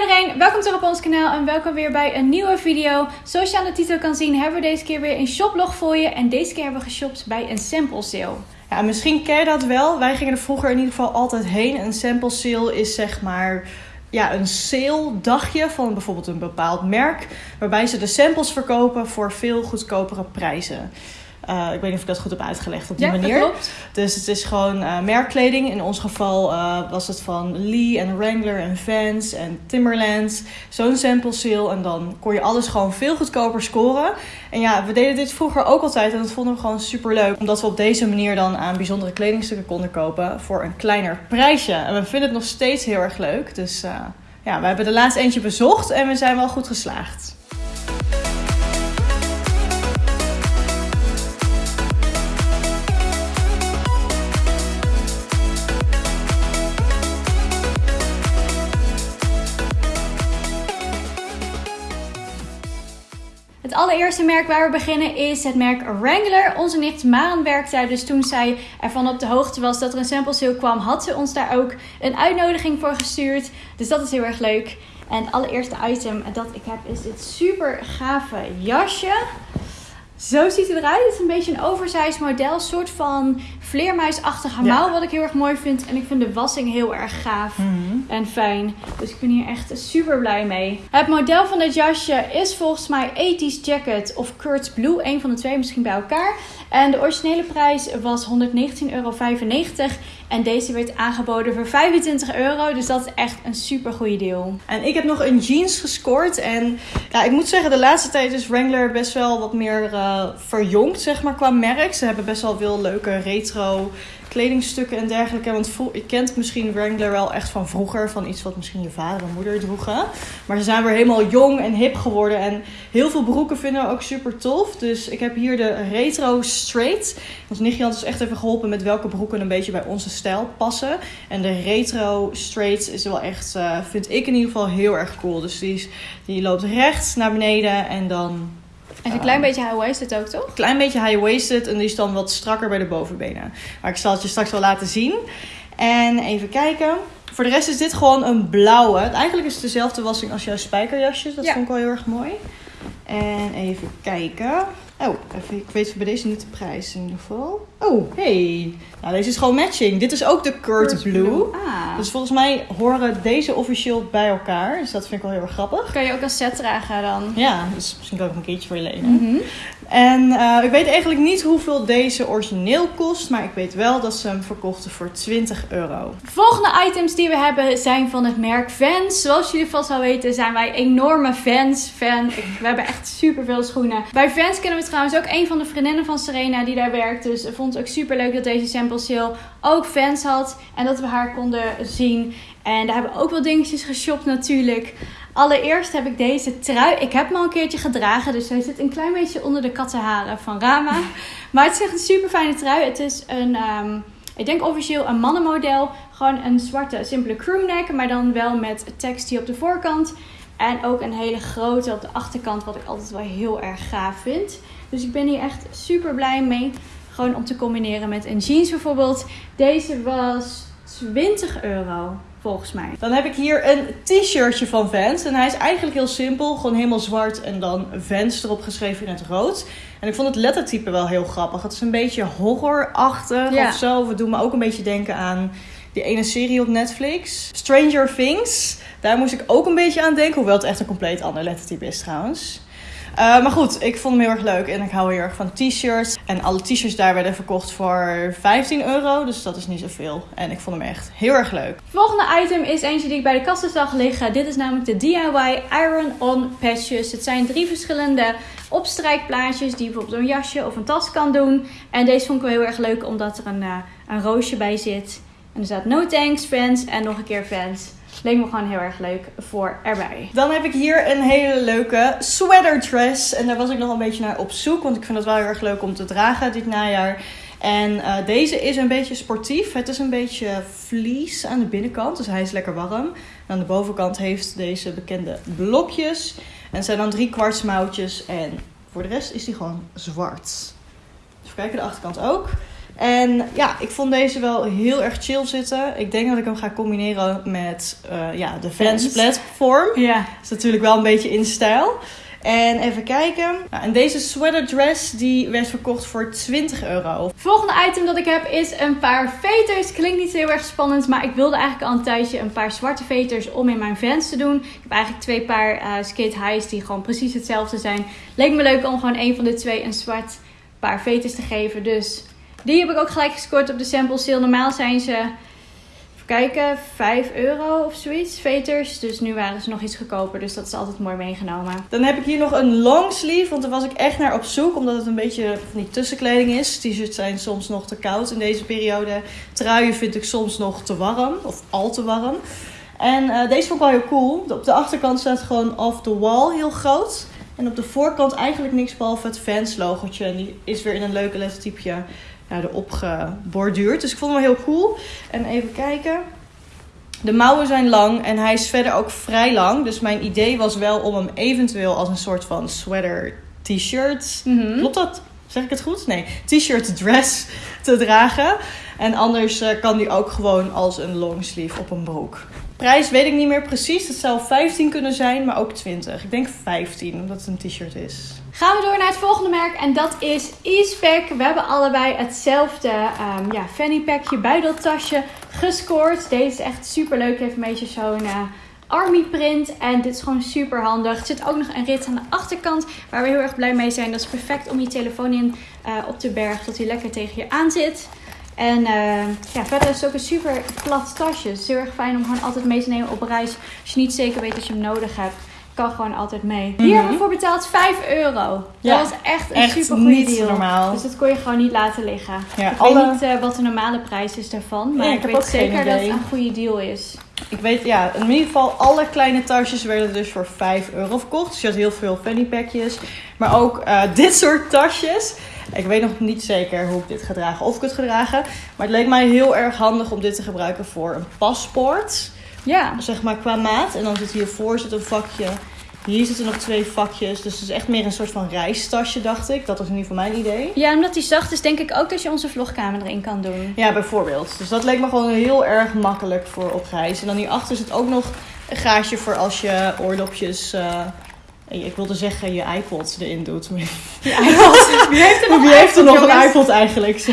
Iedereen, welkom terug op ons kanaal en welkom weer bij een nieuwe video. Zoals je aan de titel kan zien hebben we deze keer weer een shoplog voor je. En deze keer hebben we geshopt bij een sample sale. Ja, misschien ken je dat wel. Wij gingen er vroeger in ieder geval altijd heen. Een sample sale is zeg maar ja, een sale dagje van bijvoorbeeld een bepaald merk. Waarbij ze de samples verkopen voor veel goedkopere prijzen. Uh, ik weet niet of ik dat goed heb uitgelegd op die ja, manier. Klopt. Dus het is gewoon uh, merkkleding. In ons geval uh, was het van Lee en Wrangler en Vans en Timberland. Zo'n sample sale. En dan kon je alles gewoon veel goedkoper scoren. En ja, we deden dit vroeger ook altijd. En dat vonden we gewoon super leuk. Omdat we op deze manier dan aan bijzondere kledingstukken konden kopen. Voor een kleiner prijsje. En we vinden het nog steeds heel erg leuk. Dus ja, we hebben de laatste eentje bezocht. En we zijn wel goed geslaagd. Allereerste merk waar we beginnen is het merk Wrangler. Onze nicht Maren werkt daar, dus toen zij ervan op de hoogte was dat er een sample sale kwam, had ze ons daar ook een uitnodiging voor gestuurd. Dus dat is heel erg leuk. En het allereerste item dat ik heb is dit super gave jasje. Zo ziet hij eruit. Het is een beetje een oversized model. soort van vleermuisachtige mouw. Ja. Wat ik heel erg mooi vind. En ik vind de wassing heel erg gaaf mm -hmm. en fijn. Dus ik ben hier echt super blij mee. Het model van dit jasje is volgens mij 80s Jacket of Kurt's Blue. Een van de twee misschien bij elkaar. En de originele prijs was 119,95 euro. En deze werd aangeboden voor 25 euro. Dus dat is echt een super goede deal. En ik heb nog een jeans gescoord. En ja, ik moet zeggen, de laatste tijd is Wrangler best wel wat meer uh, verjongd, zeg maar, qua merk. Ze hebben best wel veel leuke retro kledingstukken en dergelijke. Want je kent misschien Wrangler wel echt van vroeger. Van iets wat misschien je vader en moeder droegen. Maar ze zijn weer helemaal jong en hip geworden. En heel veel broeken vinden we ook super tof. Dus ik heb hier de Retro Straight. Ons nichtje had dus echt even geholpen met welke broeken een beetje bij onze stijl passen. En de Retro Straight is wel echt, uh, vind ik in ieder geval heel erg cool. Dus die, is, die loopt rechts naar beneden en dan en een klein beetje high-waisted ook, toch? Een klein beetje high-waisted en die is dan wat strakker bij de bovenbenen. Maar ik zal het je straks wel laten zien. En even kijken. Voor de rest is dit gewoon een blauwe. Eigenlijk is het dezelfde wassing als jouw spijkerjasjes. Dat Ja. vond ik wel heel erg mooi. En even kijken. Oh, even, ik weet bij deze niet de prijs in ieder geval. Oh, hey. Nou, deze is gewoon matching. Dit is ook de Kurt, Kurt Blue. Blue. Ah. Dus volgens mij horen deze officieel bij elkaar. Dus dat vind ik wel heel erg grappig. Kan je ook als set dragen dan? Ja, dus misschien kan ik hem een keertje voor je lenen. Mhm. En eh, ik weet eigenlijk niet hoeveel deze origineel kost. Maar ik weet wel dat ze hem verkochten voor 20 euro. Volgende items die we hebben zijn van het merk Vans. Zoals jullie vast wel weten zijn wij enorme fans. Fan. Ik- we hebben echt super veel schoenen. Bij Vans kennen we trouwens ook een van de vriendinnen van Serena die daar werkt. Dus ik vond het ook super leuk dat deze sample sale ook fans had. En dat we haar konden zien. En daar hebben we ook wel dingetjes geshopt natuurlijk. Allereerst heb ik deze trui. Ik heb hem al een keertje gedragen. Dus hij zit een klein beetje onder de kattenharen van Rama. Maar het is echt een super fijne trui. Het is een... ehm, ik denk officieel een mannenmodel. Gewoon een zwarte simpele crewneck. Maar dan wel met tekst hier op de voorkant. En ook een hele grote op de achterkant. Wat ik altijd wel heel erg gaaf vind. Dus ik ben hier echt super blij mee. Gewoon om te combineren met een jeans bijvoorbeeld. Deze was 20 euro volgens mij. Dan heb ik hier een t-shirtje van Vans. En hij is eigenlijk heel simpel. Gewoon helemaal zwart en dan Vans erop geschreven in het rood. En ik vond het lettertype wel heel grappig. Het is een beetje horrorachtig Ja. of zo. Het doet me ook een beetje denken aan die ene serie op Netflix. Stranger Things. Daar moest ik ook een beetje aan denken. Hoewel het echt een compleet ander lettertype is trouwens. Uh, maar goed, ik vond hem heel erg leuk en ik hou heel erg van t-shirts. En alle t-shirts daar werden verkocht voor 15 euro, dus dat is niet zoveel. En ik vond hem echt heel erg leuk. Volgende item is eentje die ik bij de kassen zag liggen. Dit is namelijk de DIY Iron-On patches. Het zijn drie verschillende opstrijkplaatjes die je bijvoorbeeld een jasje of een tas kan doen. En deze vond ik wel heel erg leuk omdat er een, uh, een roosje bij zit. En er staat no thanks fans en nog een keer fans. Leek me gewoon heel erg leuk voor erbij. Dan heb ik hier een hele leuke sweater dress. En daar was ik nog een beetje naar op zoek. Want ik vind het wel heel erg leuk om te dragen dit najaar. En uh, deze is een beetje sportief. Het is een beetje fleece aan de binnenkant. Dus hij is lekker warm. Aan de bovenkant heeft deze bekende blokjes. En zijn dan drie kwartsmouwtjes. En voor de rest is die gewoon zwart. Even kijken, de achterkant ook. En ja, ik vond deze wel heel erg chill zitten. Ik denk dat ik hem ga combineren met uh, ja, de Vans platform. Ja. is natuurlijk wel een beetje in stijl. En even kijken. Nou, en deze sweater dress die werd verkocht voor 20 euro. Volgende item dat ik heb is een paar veters. Klinkt niet heel erg spannend, maar ik wilde eigenlijk al een tijdje een paar zwarte veters om in mijn Vans te doen. Ik heb eigenlijk twee paar eh, skate highs die gewoon precies hetzelfde zijn. Leek me leuk om gewoon een van de twee een zwart paar veters te geven. Dus die heb ik ook gelijk gescoord op de sample sale. Normaal zijn ze, even kijken, 5 euro of zoiets, veters. Dus nu waren ze nog iets goedkoper, dus dat is altijd mooi meegenomen. Dan heb ik hier nog een long sleeve, want daar was ik echt naar op zoek. Omdat het een beetje van die tussenkleding is. T-shirts zijn soms nog te koud in deze periode. Truien vind ik soms nog te warm, of al te warm. En eh, deze vond ik wel heel cool. Op de achterkant staat gewoon off the wall heel groot. En op de voorkant eigenlijk niks behalve het Vans logotje. En die is weer in een leuke lettertypje ja, erop geborduurd. Dus ik vond hem wel heel cool. En even kijken. De mouwen zijn lang en hij is verder ook vrij lang. Dus mijn idee was wel om hem eventueel als een soort van sweater t-shirt. Mhm. Klopt dat? Zeg ik het goed? Nee. T-shirt dress te dragen. En anders eh, kan die ook gewoon als een longsleeve op een broek. Prijs weet ik niet meer precies. Het zou 15 kunnen zijn, maar ook 20. Ik denk 15, omdat het een t-shirt is. Gaan we door naar het volgende merk en dat is Easepack. We hebben allebei hetzelfde ehm, ja, fanny packje, buideltasje gescoord. Deze is echt super leuk. Heeft een beetje zo'n eh, army print en dit is gewoon super handig. Er zit ook nog een rit aan de achterkant waar we heel erg blij mee zijn. Dat is perfect om je telefoon in eh, op te bergen, dat hij lekker tegen je aan zit. En eh, ja, verder is het ook een super plat tasje. Het is heel erg fijn om gewoon altijd mee te nemen op reis. Als je niet zeker weet dat je hem nodig hebt, kan gewoon altijd mee. Hier hebben we voor betaald 5 euro. Ja, dat was echt een echt super goede deal. normaal. Dus dat kon je gewoon niet laten liggen. Ja, ik alle- weet niet eh, wat de normale prijs is daarvan. Maar Nee, ik, weet zeker dat het een goede deal is. Ik weet, ja, in ieder geval alle kleine tasjes werden dus voor 5 euro verkocht. Dus je had heel veel fanny packjes. Maar ook eh, dit soort tasjes. Ik weet nog niet zeker hoe ik dit ga dragen. Of ik het ga dragen. Maar het leek mij heel erg handig om dit te gebruiken voor een paspoort. Ja. Zeg maar qua maat. En dan zit hiervoor zit een vakje. Hier zitten nog twee vakjes. Dus het is echt meer een soort van reistasje, dacht ik. Dat was in ieder geval mijn idee. ja, omdat die zacht is, denk ik ook dat je onze vlogkamer erin kan doen. Ja, bijvoorbeeld. Dus dat leek me gewoon heel erg makkelijk voor op reis. En dan hierachter zit ook nog een gaatje voor als je oordopjes... eh, ik wilde zeggen je iPod erin doet. Maar Wie heeft er nog Wie heeft er nog een iPod eigenlijk? Zo.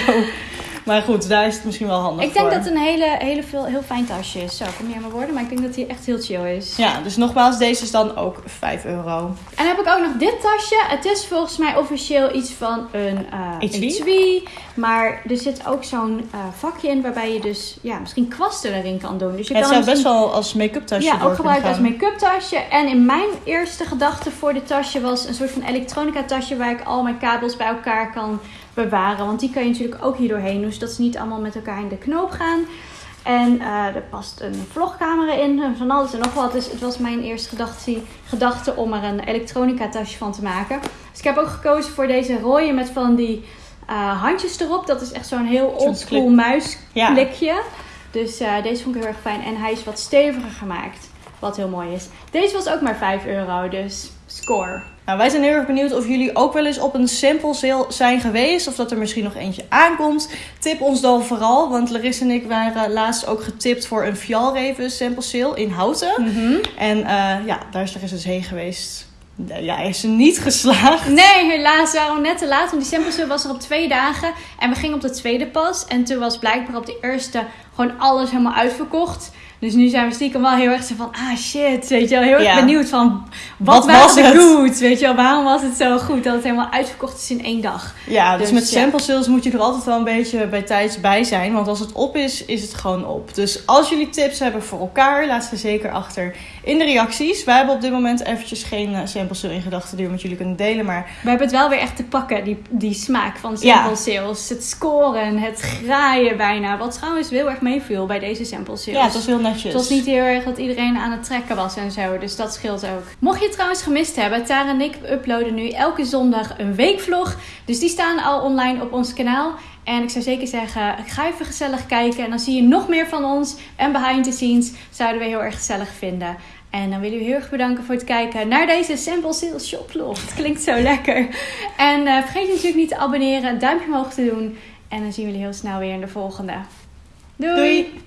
Maar goed, daar is het misschien wel handig Ik denk voor. dat het een hele, hele veel, heel fijn tasje is. Zo, kom niet aan mijn woorden, maar ik denk dat hij echt heel chill is. Ja, dus nogmaals, deze is dan ook 5 euro. En dan heb ik ook nog dit tasje. Het is volgens mij officieel iets van een eh Etui? Maar er zit ook zo'n eh, vakje in waarbij je dus ja, misschien kwasten erin kan doen. Dus je Ja, het kan zou best wel als make-up tasje Ja, ook gebruikt als make-up tasje. En in mijn eerste gedachte voor dit tasje was een soort van elektronica tasje waar ik al mijn kabels bij elkaar kan bewaren. Want die kan je natuurlijk ook hier doorheen doen, zodat ze niet allemaal met elkaar in de knoop gaan. En eh, er past een vlogcamera in, en van alles en nog wat. Dus het was mijn eerste gedachte, gedachte om er een elektronica tasje van te maken. Dus ik heb ook gekozen voor deze rode met van die eh, handjes erop. Dat is echt zo'n heel oldschool muisklikje. Ja. Dus eh, deze vond ik heel erg fijn. En hij is wat steviger gemaakt. Wat heel mooi is. Deze was ook maar 5 euro. Dus score. Nou, wij zijn heel erg benieuwd of jullie ook wel eens op een sample sale zijn geweest. Of dat er misschien nog eentje aankomt. Tip ons dan vooral. Want Larissa en ik waren laatst ook getipt voor een Fjallraven sample sale in Houten. En eh, ja, daar is er dus heen geweest. Ja, hij is er niet geslaagd. Nee, helaas waren we net te laat. Want die sample sale was er op twee dagen. En we gingen op de tweede pas. En toen was blijkbaar op de eerste gewoon alles helemaal uitverkocht. Dus nu zijn we stiekem wel heel erg zo van, ah shit, weet je wel, heel erg Ja. benieuwd van, wat, was de het? goods, weet je wel, waarom was het zo goed dat het helemaal uitverkocht is in één dag. Ja, dus, Dus met ja. sample sales moet je er altijd wel een beetje bij tijds bij zijn. Want als het op is, is het gewoon op. Dus als jullie tips hebben voor elkaar, laat ze zeker achter in de reacties. Wij hebben op dit moment eventjes geen eh, sample sale in gedachten die we met jullie kunnen delen. Maar We hebben het wel weer echt te pakken, die, die smaak van sample sales. Het scoren, het graaien bijna. Wat trouwens heel erg meeviel bij deze sample sales. ja, het was heel netjes. Het was niet heel erg dat iedereen aan het trekken was en zo. Dus dat scheelt ook. Mocht je het trouwens gemist hebben, Tara en ik uploaden nu elke zondag een weekvlog. Dus die staan al online op ons kanaal. En ik zou zeker zeggen, ga even gezellig kijken. En dan zie je nog meer van ons. En behind the scenes zouden we heel erg gezellig vinden. En dan willen we heel erg bedanken voor het kijken naar deze Sample Sales Shoplog. Het klinkt zo lekker. En eh, vergeet je natuurlijk niet te abonneren, een duimpje omhoog te doen. En dan zien we jullie heel snel weer in de volgende. Doei! Doei.